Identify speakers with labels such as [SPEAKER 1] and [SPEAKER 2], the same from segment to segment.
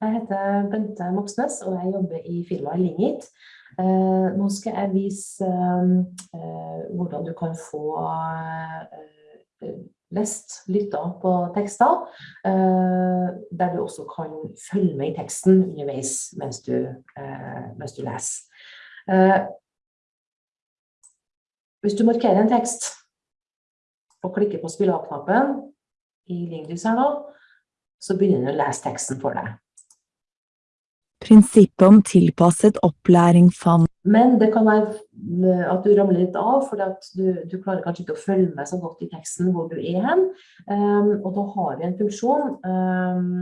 [SPEAKER 1] jeg heter Bente Moxnes, og jeg jobber i firmaet Lingit. Eh, nå skal jeg vise eh, hvordan du kan få eh, lest, lytta på tekster, der du også kan følge med i teksten underveis mens du, mens du leser. Hvis du markerer en tekst og klikker på spill av-knappen i Lingit, her nå, så begynner den å lese teksten for deg.
[SPEAKER 2] Prinsippet om tilpasset opplæring fant
[SPEAKER 1] Men det kan være eh, at du ramler litt av, for du, du, klarer kanskje ikke å følge med så godt i teksten hvor du er hen. Um, og da har vi en funksjon um,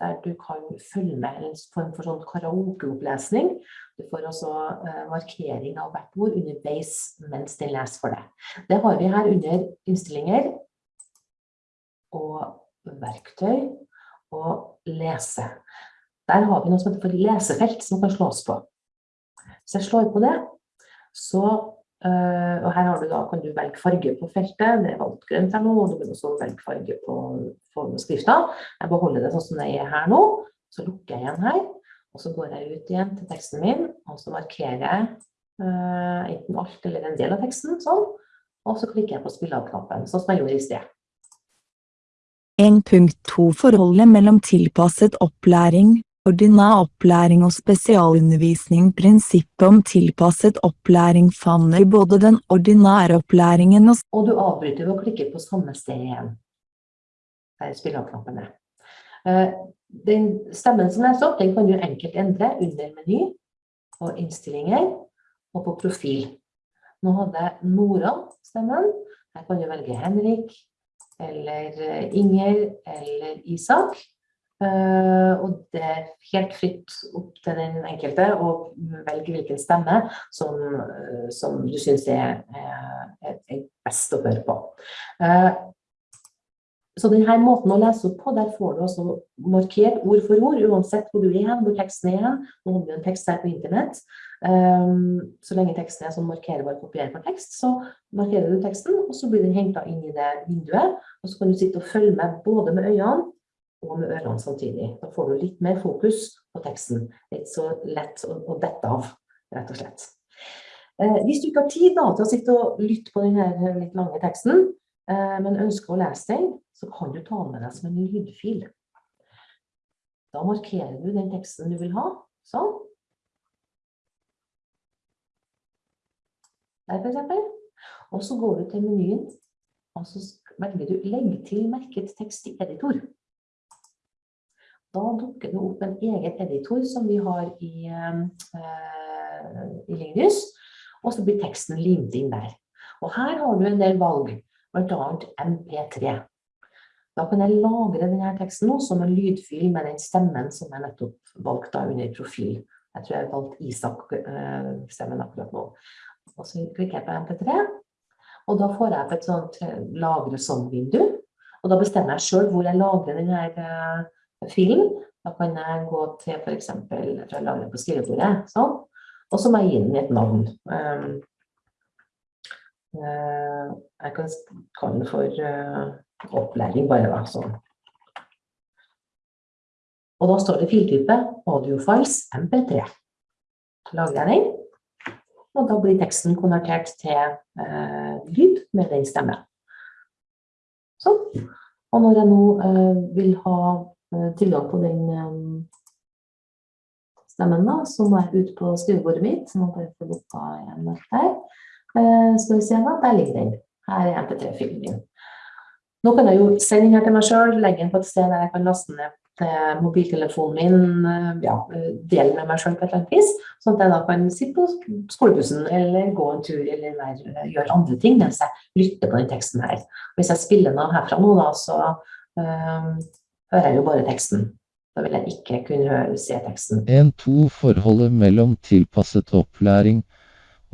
[SPEAKER 1] der du kan følge med en form for sånn karaokeopplesning. Du får også uh, markering av hvert ord underveis mens den leser for deg. Det har vi her under innstillinger og verktøy og lese. Der har vi noe som heter for lesefelt som kan slås på. Hvis jeg slår på det, så øh, Og her du da, kan du velge farge på feltet. Det er valgt grønt her nå, og du kan også velge farge på, på skrifta. Jeg beholder det sånn som det er her nå. Så lukker jeg igjen her. Og så går jeg ut igjen til teksten min, og så markerer jeg uh, enten alt eller en del av teksten, sånn. Og så klikker jeg på spill av-knappen, sånn som jeg gjorde i sted.
[SPEAKER 2] 1.2 Forholdet mellom tilpasset opplæring, ordinær opplæring og spesialundervisning Prinsippet om tilpasset opplæring favner både den ordinære opplæringen og
[SPEAKER 1] Og du avbryter ved å klikke på samme sted igjen. Der spiller spillerknappen er. Eh, den stemmen som leser opp, den kan du enkelt endre under meny og innstillinger og på profil. Nå hadde jeg Nora stemmen. Her kan du velge Henrik, eller eh, Inger, eller Isak. Og det er helt fritt opp til den enkelte å velge hvilken stemme som, uh, som du syns er, er, er, best å høre på. Uh, så denne måten å lese opp på, der får du også markert ord for ord, uansett hvor du er hen, hvor teksten er hen. Nå har vi en tekst her på internett. Um, så lenge teksten er som markerer kopierer på tekst, så markerer du teksten, og så blir den henta inn i det vinduet. Og så kan du sitte og følge med både med øynene og med ørene samtidig. Da får du litt mer fokus på teksten. Litt så lett å, å dette av, rett og slett. Eh, hvis du ikke har tid da, til å sitte og lytte på denne litt lange teksten, eh, men ønsker å lese den, så kan du ta med deg som en lydfil. Da markerer du den teksten du vil ha, sånn. Der for eksempel. Og så går du til menyen, og så velger du legg til merket tekst i editor. Da dukker det opp en egen editor som vi har i, eh, i Linus, og så blir teksten limt inn der. Og her har du en del valg, blant annet MP3. Da kan jeg lagre denne teksten nå som en lydfil med den stemmen som jeg nettopp valgte under profil. Jeg tror jeg valgte Isak-stemmen uh, akkurat nå. Og så klikker jeg på MP3, og da får jeg på et sånt eh, lagre som-vindu. Og da bestemmer jeg selv hvor jeg lagrer denne filen. Da kan jeg gå til jeg jeg lager på skrivebordet, sånn. Og så må jeg gi den et navn. Um, uh, jeg kan kalle den for uh, opplæring bare da, sånn. Og da står det filtype audiofiles mp3. Lager jeg den, og da blir teksten konvertert til uh, lyd med den stemmen. Sånn. Og når jeg nå vil ha Eh, tilgang på den eh, stemmen, da, som er ute på skrivebordet mitt. Så må bare få lukka igjen her. Eh, skal vi se da, der ligger den. Her er MP3-filen min. Nå kan jeg jo sende den her til meg selv, legge den på et sted der jeg kan laste ned til mobiltelefonen min, ja, dele med meg selv på et eller annet vis, sånn at jeg da kan sitte på skolebussen eller gå en tur eller gjøre andre ting mens jeg lytter på den teksten her. Hvis jeg spiller den av herfra nå da, så hører jeg jo bare teksten. Da vil jeg ikke kunne høre, se teksten.
[SPEAKER 3] 1-2 Forholdet mellom tilpasset opplæring,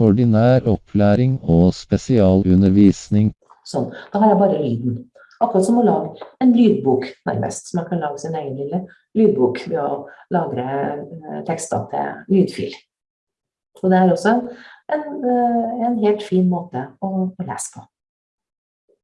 [SPEAKER 3] ordinær opplæring og spesialundervisning.
[SPEAKER 1] Sånn. Da har jeg bare lyden. Akkurat som å lage en lydbok, nærmest. Så man kan lage sin egen lille lydbok ved å lagre eh, tekster til lydfil. Og det er også en, eh, en helt fin måte å, å lese på.